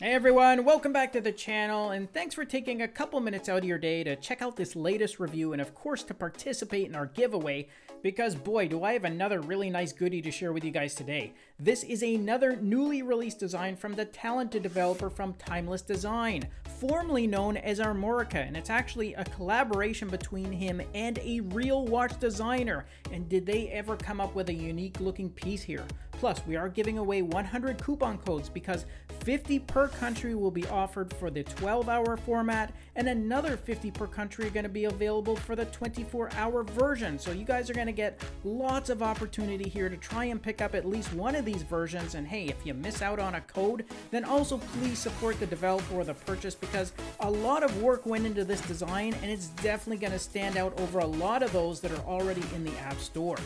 Hey everyone, welcome back to the channel, and thanks for taking a couple minutes out of your day to check out this latest review and of course to participate in our giveaway, because boy do I have another really nice goodie to share with you guys today. This is another newly released design from the talented developer from Timeless Design, formerly known as Armorica, and it's actually a collaboration between him and a real watch designer, and did they ever come up with a unique looking piece here? Plus, we are giving away 100 coupon codes because 50 per country will be offered for the 12 hour format, and another 50 per country are going to be available for the 24 hour version. So, you guys are going to get lots of opportunity here to try and pick up at least one of these versions. And hey, if you miss out on a code, then also please support the developer or the purchase because a lot of work went into this design, and it's definitely going to stand out over a lot of those that are already in the App Store.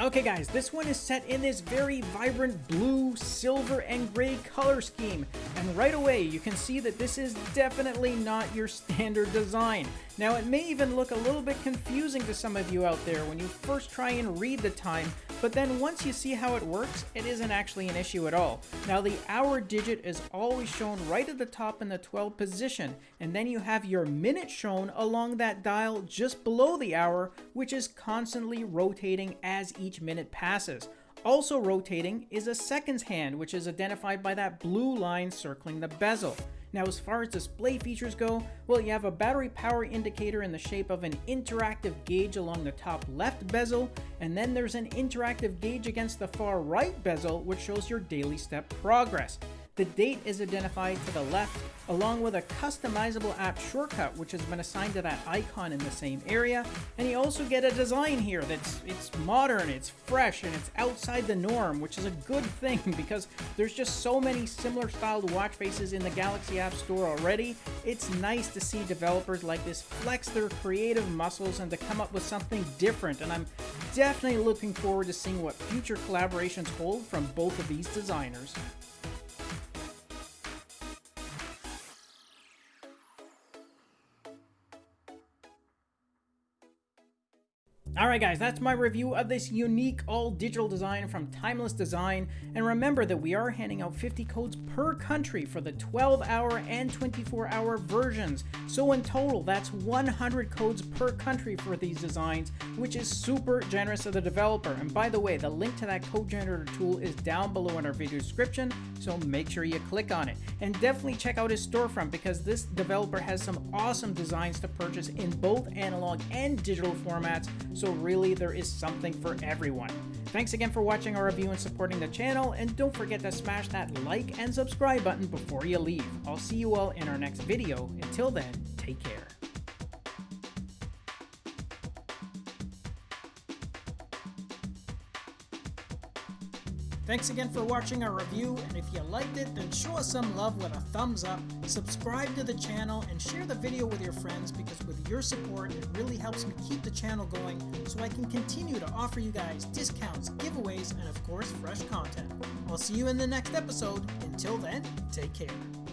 Okay guys, this one is set in this very vibrant blue, silver, and gray color scheme. And right away, you can see that this is definitely not your standard design. Now it may even look a little bit confusing to some of you out there when you first try and read the time, but then once you see how it works, it isn't actually an issue at all. Now the hour digit is always shown right at the top in the 12 position, and then you have your minute shown along that dial just below the hour, which is constantly rotating as each minute passes. Also rotating is a seconds hand, which is identified by that blue line circling the bezel. Now as far as display features go, well you have a battery power indicator in the shape of an interactive gauge along the top left bezel, and then there's an interactive gauge against the far right bezel which shows your daily step progress. The date is identified to the left, along with a customizable app shortcut, which has been assigned to that icon in the same area. And you also get a design here that's it's modern, it's fresh, and it's outside the norm, which is a good thing because there's just so many similar styled watch faces in the Galaxy App Store already. It's nice to see developers like this flex their creative muscles and to come up with something different. And I'm definitely looking forward to seeing what future collaborations hold from both of these designers. Alright guys, that's my review of this unique all-digital design from Timeless Design, and remember that we are handing out 50 codes per country for the 12-hour and 24-hour versions, so in total that's 100 codes per country for these designs, which is super generous of the developer, and by the way, the link to that code generator tool is down below in our video description, so make sure you click on it, and definitely check out his storefront because this developer has some awesome designs to purchase in both analog and digital formats, so really there is something for everyone. Thanks again for watching our review and supporting the channel, and don't forget to smash that like and subscribe button before you leave. I'll see you all in our next video. Until then, take care. Thanks again for watching our review, and if you liked it, then show us some love with a thumbs up, subscribe to the channel, and share the video with your friends because with your support, it really helps me keep the channel going so I can continue to offer you guys discounts, giveaways, and of course, fresh content. I'll see you in the next episode. Until then, take care.